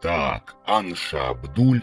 Так, Анша Абдуль,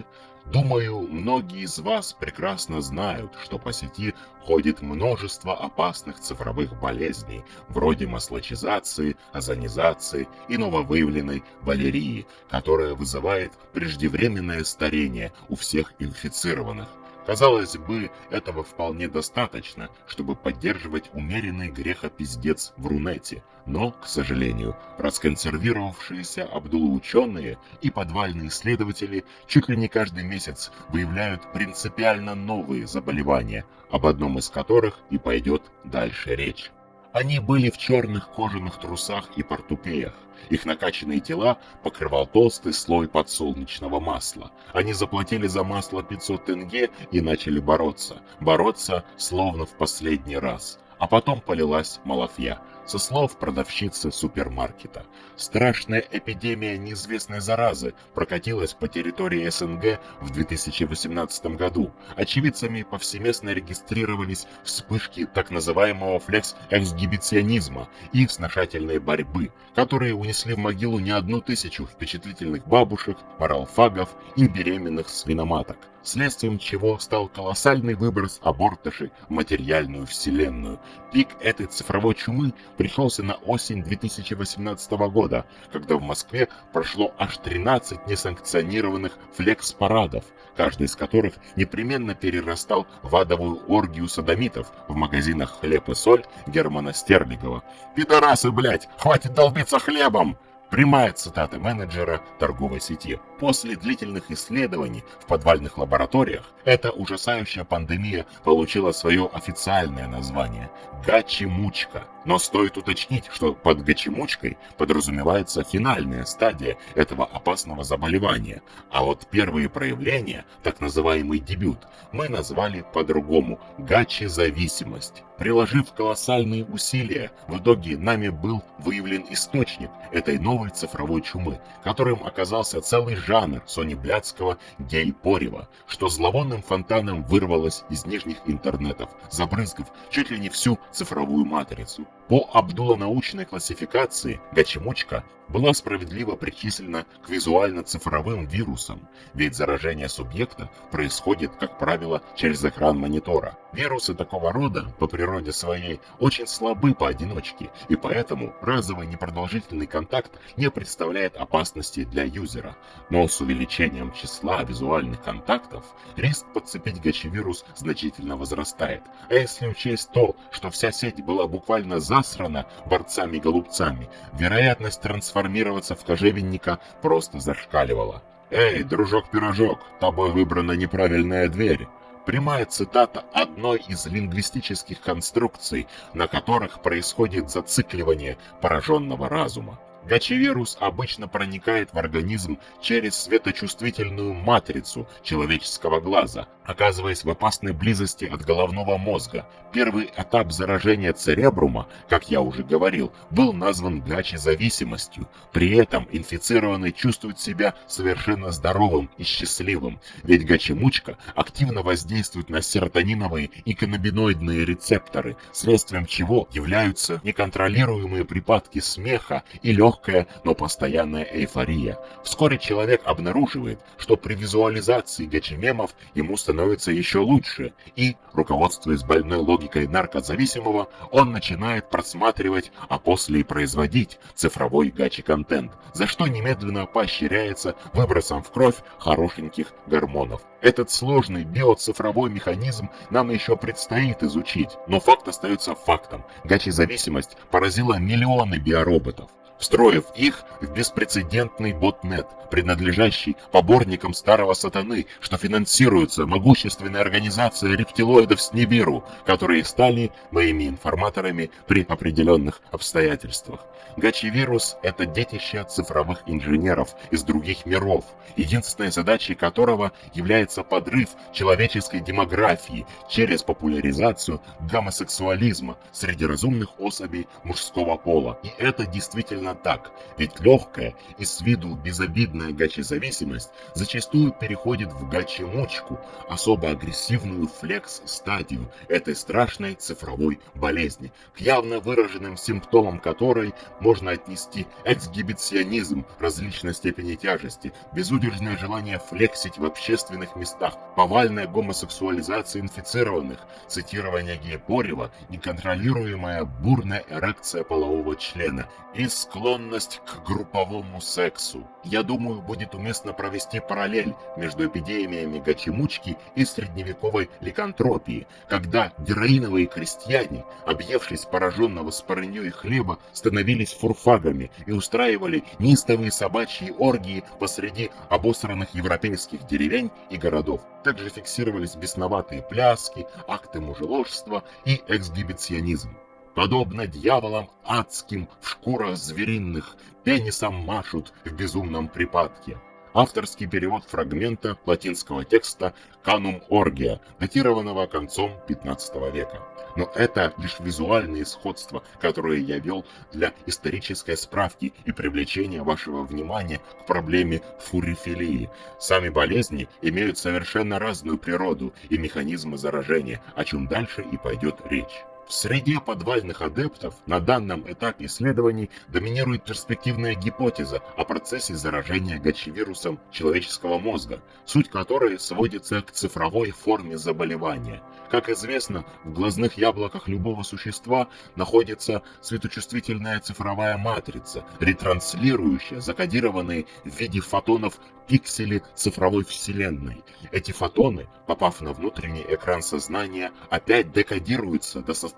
думаю, многие из вас прекрасно знают, что по сети ходит множество опасных цифровых болезней, вроде маслочизации, озонизации и нововыявленной балерии, которая вызывает преждевременное старение у всех инфицированных. Казалось бы, этого вполне достаточно, чтобы поддерживать умеренный грехопиздец в Рунете, но, к сожалению, расконсервировавшиеся Абдулы-ученые и подвальные исследователи чуть ли не каждый месяц выявляют принципиально новые заболевания, об одном из которых и пойдет дальше речь. Они были в черных кожаных трусах и портупеях. Их накачанные тела покрывал толстый слой подсолнечного масла. Они заплатили за масло 500 тенге и начали бороться. Бороться словно в последний раз. А потом полилась малафья со слов продавщицы супермаркета. Страшная эпидемия неизвестной заразы прокатилась по территории СНГ в 2018 году. Очевидцами повсеместно регистрировались вспышки так называемого флекс-эксгибиционизма и сношательной борьбы, которые унесли в могилу не одну тысячу впечатлительных бабушек, моралфагов и беременных свиноматок следствием чего стал колоссальный выброс абортышей в материальную вселенную. Пик этой цифровой чумы пришелся на осень 2018 года, когда в Москве прошло аж 13 несанкционированных флекс-парадов, каждый из которых непременно перерастал в адовую оргию садомитов в магазинах «Хлеб и соль» Германа Стерлигова. «Пидорасы, блядь, хватит долбиться хлебом!» Прямая цитата менеджера торговой сети. После длительных исследований в подвальных лабораториях эта ужасающая пандемия получила свое официальное название – гачимучка. Но стоит уточнить, что под гачимучкой подразумевается финальная стадия этого опасного заболевания, а вот первые проявления, так называемый дебют, мы назвали по-другому – гачи-зависимость. Приложив колоссальные усилия, в итоге нами был выявлен источник этой новой цифровой чумы, которым оказался целый жанр Сони Блядского гей-порева, что зловонным фонтаном вырвалось из нижних интернетов, забрызгав чуть ли не всю цифровую матрицу. По Абдулла-научной классификации Гачимучка была справедливо причислена к визуально-цифровым вирусам, ведь заражение субъекта происходит, как правило, через экран монитора. Вирусы такого рода, по природе своей, очень слабы поодиночке, и поэтому разовый непродолжительный контакт не представляет опасности для юзера. Но с увеличением числа визуальных контактов риск подцепить гачевирус значительно возрастает. А если учесть то, что вся сеть была буквально засрана борцами-голубцами, вероятность трансформироваться в кожевенника просто зашкаливала. «Эй, дружок-пирожок, тобой выбрана неправильная дверь!» Прямая цитата одной из лингвистических конструкций, на которых происходит зацикливание пораженного разума. Гачевирус обычно проникает в организм через светочувствительную матрицу человеческого глаза, оказываясь в опасной близости от головного мозга. Первый этап заражения церебрума, как я уже говорил, был назван гачезависимостью. При этом инфицированный чувствует себя совершенно здоровым и счастливым, ведь гачемучка активно воздействует на серотониновые и каннабиноидные рецепторы, следствием чего являются неконтролируемые припадки смеха и легкого легкая, но постоянная эйфория. Вскоре человек обнаруживает, что при визуализации гачемемов ему становится еще лучше, и, руководствуясь больной логикой наркозависимого, он начинает просматривать, а после и производить цифровой гачи-контент, за что немедленно поощряется выбросом в кровь хорошеньких гормонов. Этот сложный биоцифровой механизм нам еще предстоит изучить, но факт остается фактом. Гачи-зависимость поразила миллионы биороботов встроив их в беспрецедентный ботнет, принадлежащий поборникам старого сатаны, что финансируется могущественной организацией рептилоидов с Нибиру, которые стали моими информаторами при определенных обстоятельствах. Гачи-вирус – это детище цифровых инженеров из других миров, единственной задачей которого является подрыв человеческой демографии через популяризацию гомосексуализма среди разумных особей мужского пола. И это действительно так, ведь легкая и с виду безобидная Подобная гачи-зависимость зачастую переходит в гачи-мучку, особо агрессивную флекс-стадию этой страшной цифровой болезни, к явно выраженным симптомам которой можно отнести эксгибиционизм различной степени тяжести, безудержное желание флексить в общественных местах, повальная гомосексуализация инфицированных, цитирование Гееборева, неконтролируемая бурная эрекция полового члена и склонность к групповому сексу. Я думаю, будет уместно провести параллель между эпидемиями гачемучки и средневековой ликантропии, когда героиновые крестьяне, объевшись пораженного спорыньей хлеба, становились фурфагами и устраивали неистовые собачьи оргии посреди обосранных европейских деревень и городов. Также фиксировались бесноватые пляски, акты мужеложства и эксгибиционизм. Подобно дьяволам адским в шкурах звериных, пенисом машут в безумном припадке. Авторский перевод фрагмента латинского текста «Канум Оргия», датированного концом 15 века. Но это лишь визуальные сходства, которые я вел для исторической справки и привлечения вашего внимания к проблеме фурифилии. Сами болезни имеют совершенно разную природу и механизмы заражения, о чем дальше и пойдет речь. В среде подвальных адептов на данном этапе исследований доминирует перспективная гипотеза о процессе заражения гачевирусом человеческого мозга, суть которой сводится к цифровой форме заболевания. Как известно, в глазных яблоках любого существа находится светочувствительная цифровая матрица, ретранслирующая закодированные в виде фотонов пиксели цифровой вселенной. Эти фотоны, попав на внутренний экран сознания, опять декодируются до состояния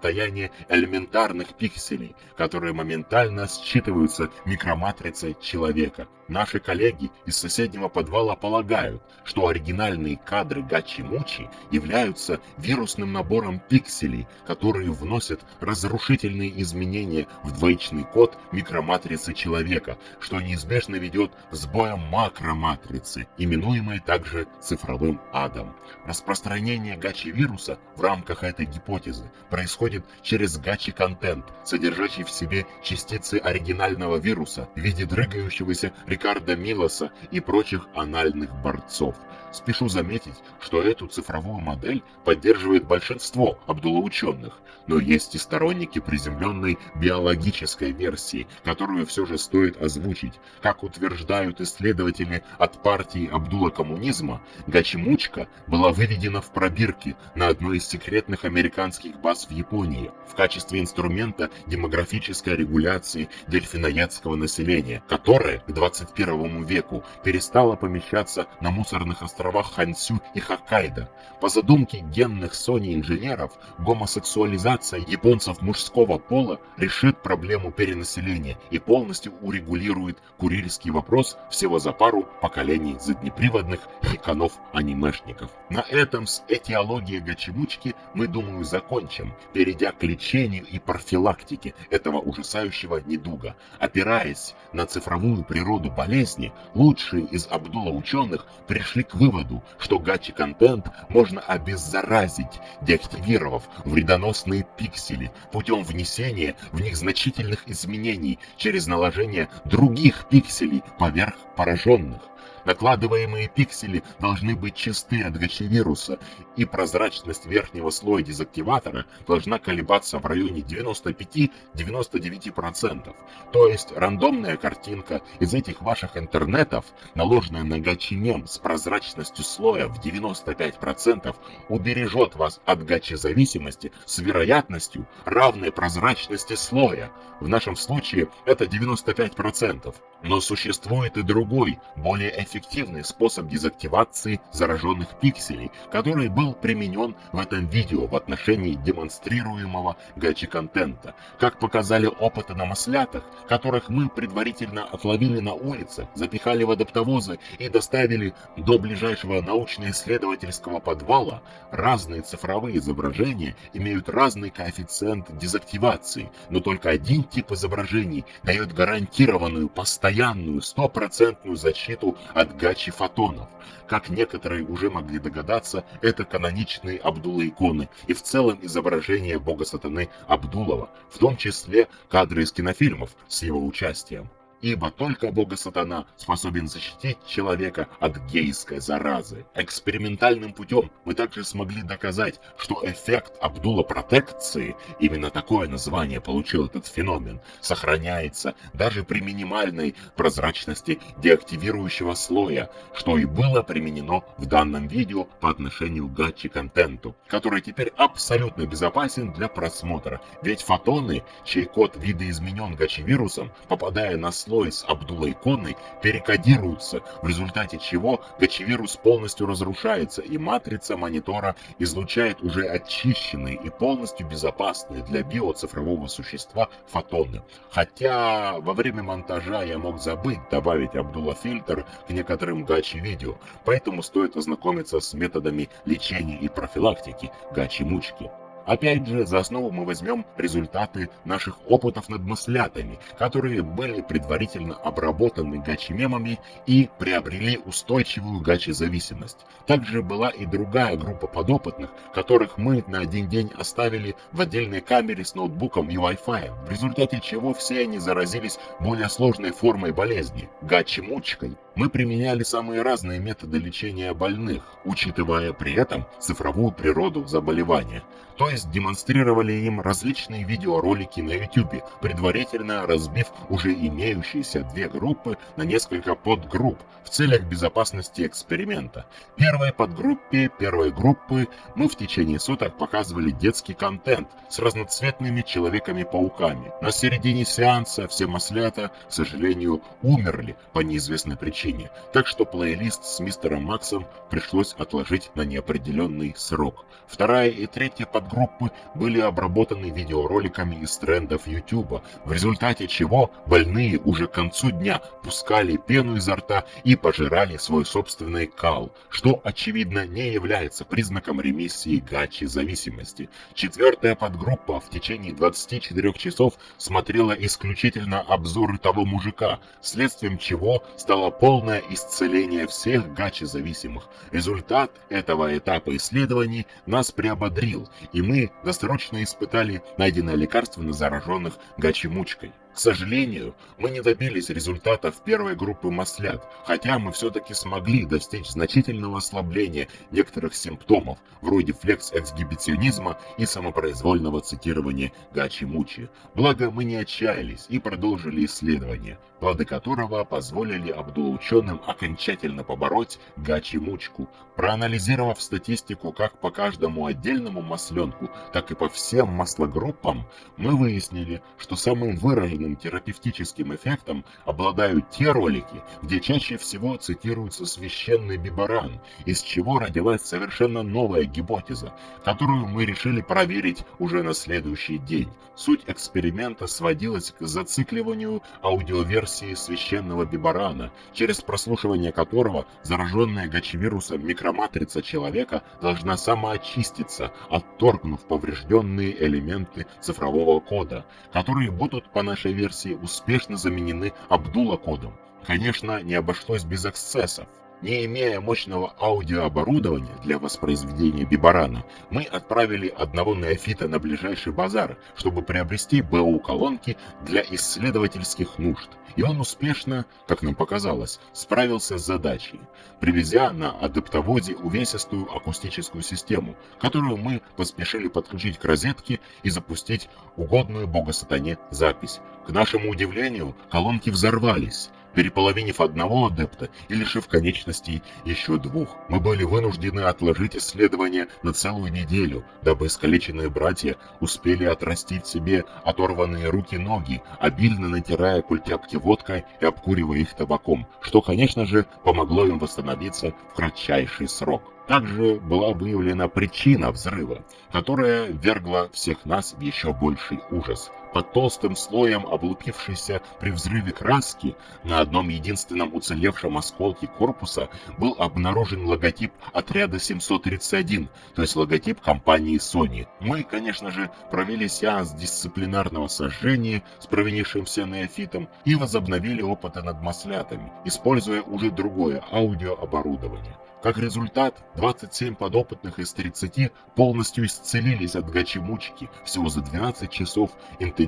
элементарных пикселей, которые моментально считываются микроматрицей человека. Наши коллеги из соседнего подвала полагают, что оригинальные кадры Гачи-Мучи являются вирусным набором пикселей, которые вносят разрушительные изменения в двоичный код микроматрицы человека, что неизбежно ведет к сбоям макроматрицы, именуемой также цифровым адом. Распространение гачи-вируса в рамках этой гипотезы происходит через гачи-контент, содержащий в себе частицы оригинального вируса в виде дрыгающегося Рикардо Милоса и прочих анальных борцов. Спешу заметить, что эту цифровую модель поддерживает большинство Абдулла-ученых, но есть и сторонники приземленной биологической версии, которую все же стоит озвучить. Как утверждают исследователи от партии Абдулла-коммунизма, Гачимучка была выведена в пробирке на одной из секретных американских баз в Японии в качестве инструмента демографической регуляции дельфиноядского населения, которое к 21 веку перестало помещаться на мусорных островах Хансю и Хоккайдо. По задумке генных Sony инженеров, гомосексуализация японцев мужского пола решит проблему перенаселения и полностью урегулирует курильский вопрос всего за пару поколений заднеприводных хиканов-анимешников. На этом с этиологией гачемучки мы, думаю, закончим, перейдя к лечению и профилактике этого ужасающего недуга. Опираясь на цифровую природу болезни, лучшие из Абдула ученых пришли к выводу, что гачи-контент можно обеззаразить, деактивировав вредоносные пиксели путем внесения в них значительных изменений через наложение других пикселей поверх пораженных. Накладываемые пиксели должны быть чисты от гачевируса, и прозрачность верхнего слоя дезактиватора должна колебаться в районе 95-99%. То есть рандомная картинка из этих ваших интернетов, наложенная на гачемем с прозрачностью слоя в 95%, убережет вас от гачезависимости с вероятностью равной прозрачности слоя. В нашем случае это 95%. Но существует и другой, более эффективный способ дезактивации зараженных пикселей, который был применен в этом видео в отношении демонстрируемого гачи-контента. Как показали опыты на маслятах, которых мы предварительно отловили на улице, запихали в адаптовозы и доставили до ближайшего научно-исследовательского подвала, разные цифровые изображения имеют разный коэффициент дезактивации, но только один тип изображений дает гарантированную постоянную стопроцентную защиту гачи фотонов. Как некоторые уже могли догадаться, это каноничные Абдулла-иконы и в целом изображение бога сатаны Абдулова, в том числе кадры из кинофильмов с его участием. Ибо только бога-сатана способен защитить человека от гейской заразы. Экспериментальным путем мы также смогли доказать, что эффект Абдула-протекции, именно такое название получил этот феномен, сохраняется даже при минимальной прозрачности деактивирующего слоя, что и было применено в данном видео по отношению к гачи-контенту, который теперь абсолютно безопасен для просмотра, ведь фотоны, чей код видоизменен гачи-вирусом, попадая на слой слой с Абдулла-иконой перекодируются, в результате чего гачевирус полностью разрушается и матрица монитора излучает уже очищенные и полностью безопасные для биоцифрового существа фотоны. Хотя во время монтажа я мог забыть добавить Абдулла-фильтр к некоторым гачи-видео, поэтому стоит ознакомиться с методами лечения и профилактики гачи-мучки. Опять же, за основу мы возьмем результаты наших опытов над маслятами, которые были предварительно обработаны гачи-мемами и приобрели устойчивую гачи-зависимость. Также была и другая группа подопытных, которых мы на один день оставили в отдельной камере с ноутбуком и Wi-Fi, в результате чего все они заразились более сложной формой болезни – гачи-мучкой. Мы применяли самые разные методы лечения больных, учитывая при этом цифровую природу заболевания. То есть демонстрировали им различные видеоролики на YouTube, предварительно разбив уже имеющиеся две группы на несколько подгрупп в целях безопасности эксперимента. Первой подгруппе первой группы мы в течение суток показывали детский контент с разноцветными человеками-пауками. На середине сеанса все маслята, к сожалению, умерли по неизвестной причине, так что плейлист с мистером Максом пришлось отложить на неопределенный срок. Вторая и третья подгруппа группы были обработаны видеороликами из трендов YouTube, в результате чего больные уже к концу дня пускали пену изо рта и пожирали свой собственный кал, что очевидно не является признаком ремиссии гачи зависимости. Четвертая подгруппа в течение 24 часов смотрела исключительно обзоры того мужика, следствием чего стало полное исцеление всех гачи зависимых. Результат этого этапа исследований нас приободрил, и и мы досрочно испытали найденное лекарство на зараженных гачи-мучкой. К сожалению, мы не добились результатов первой группы маслят, хотя мы все-таки смогли достичь значительного ослабления некоторых симптомов, вроде флекс-эксгибиционизма и самопроизвольного цитирования Гачи-Мучи. Благо, мы не отчаялись и продолжили исследование, плоды которого позволили Абдул-ученым окончательно побороть Гачи-Мучку. Проанализировав статистику как по каждому отдельному масленку, так и по всем маслогруппам, мы выяснили, что самым выраженным сильным терапевтическим эффектом обладают те ролики, где чаще всего цитируется священный Бибаран, из чего родилась совершенно новая гипотеза, которую мы решили проверить уже на следующий день. Суть эксперимента сводилась к зацикливанию аудиоверсии священного Бибарана, через прослушивание которого зараженная гачевирусом микроматрица человека должна самоочиститься, отторгнув поврежденные элементы цифрового кода, которые будут по нашей нашей версии успешно заменены Абдула-кодом. Конечно, не обошлось без эксцессов. Не имея мощного аудиооборудования для воспроизведения бибарана, мы отправили одного неофита на ближайший базар, чтобы приобрести БУ-колонки для исследовательских нужд. И он успешно, как нам показалось, справился с задачей, привезя на адаптоводе увесистую акустическую систему, которую мы поспешили подключить к розетке и запустить угодную бога-сатане запись. К нашему удивлению, колонки взорвались, переполовинив одного адепта и лишив конечностей еще двух. Мы были вынуждены отложить исследование на целую неделю, дабы искалеченные братья успели отрастить себе оторванные руки-ноги, обильно натирая культяпки водкой и обкуривая их табаком, что, конечно же, помогло им восстановиться в кратчайший срок. Также была выявлена причина взрыва, которая вергла всех нас в еще больший ужас. Под толстым слоем облупившейся при взрыве краски на одном единственном уцелевшем осколке корпуса был обнаружен логотип отряда 731, то есть логотип компании Sony. Мы, конечно же, провели сеанс дисциплинарного сожжения с провинившимся неофитом и возобновили опыты над маслятами, используя уже другое аудиооборудование. Как результат, 27 подопытных из 30 полностью исцелились от гачи-мучки всего за 12 часов интенсивного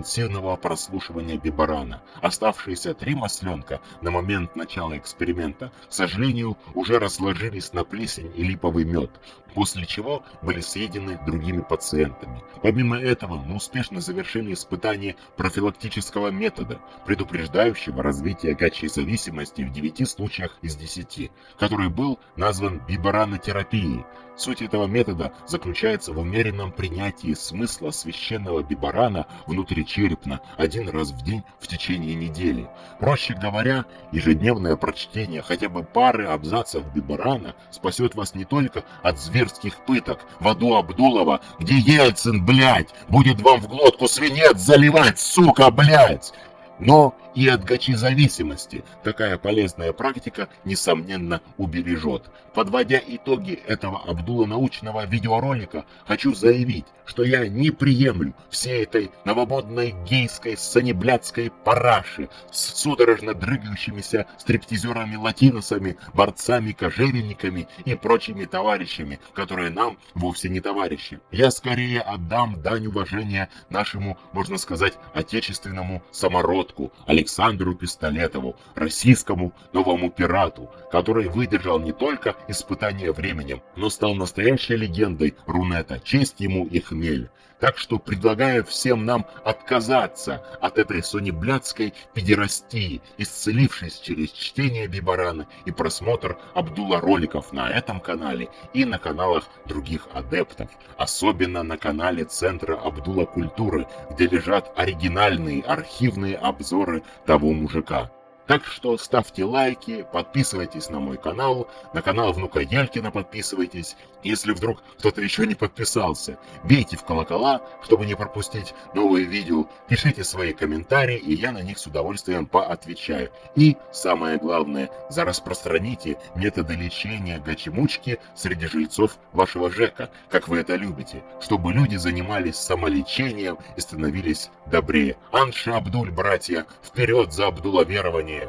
прослушивания бибарана. Оставшиеся три масленка на момент начала эксперимента, к сожалению, уже разложились на плесень и липовый мед, после чего были съедены другими пациентами. Помимо этого, мы успешно завершили испытание профилактического метода, предупреждающего развитие гачей зависимости в 9 случаях из 10, который был назван бибаранотерапией. Суть этого метода заключается в умеренном принятии смысла священного бибарана внутричерепно один раз в день в течение недели. Проще говоря, ежедневное прочтение хотя бы пары абзацев бибарана спасет вас не только от зверских пыток в аду Абдулова, где Ельцин, блядь, будет вам в глотку свинец заливать, сука, блядь, но и от гачи-зависимости такая полезная практика, несомненно, убережет. Подводя итоги этого Абдула-научного видеоролика, хочу заявить, что я не приемлю всей этой новомодной гейской санеблядской параши с судорожно дрыгающимися стриптизерами-латиносами, борцами-кожевенниками и прочими товарищами, которые нам вовсе не товарищи. Я скорее отдам дань уважения нашему, можно сказать, отечественному самородку, Александру Пистолетову, российскому новому пирату, который выдержал не только испытание временем, но стал настоящей легендой Рунета, честь ему и хмель. Так что предлагаю всем нам отказаться от этой сонеблядской педерастии, исцелившись через чтение Бибарана и просмотр Абдула роликов на этом канале и на каналах других адептов, особенно на канале Центра Абдула Культуры, где лежат оригинальные архивные обзоры того мужика. Так что ставьте лайки, подписывайтесь на мой канал, на канал внука Елькина подписывайтесь. Если вдруг кто-то еще не подписался, бейте в колокола, чтобы не пропустить новые видео, пишите свои комментарии, и я на них с удовольствием поотвечаю. И, самое главное, зараспространите методы лечения гачемучки среди жильцов вашего ЖЭКа, как вы это любите, чтобы люди занимались самолечением и становились добрее. Анша Абдуль, братья, вперед за Абдуловерование!